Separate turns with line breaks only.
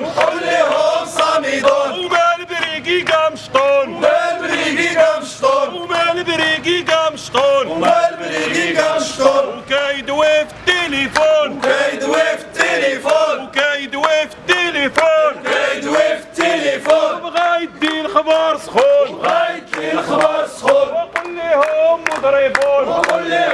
كلهم صامدون
ومال بريقي قمشطون
ومال بريقي قمشطون
ومال بريقي قمشطون ومال
بريقي قمشطون
وكايدوي في التليفون
وكايدوي في التليفون
وكايدوي في التليفون
وكايدوي في التليفون
بغا يدي الخبار سخون بغا
يدي الخبار سخون
وقول لهم مضربون
وقول لهم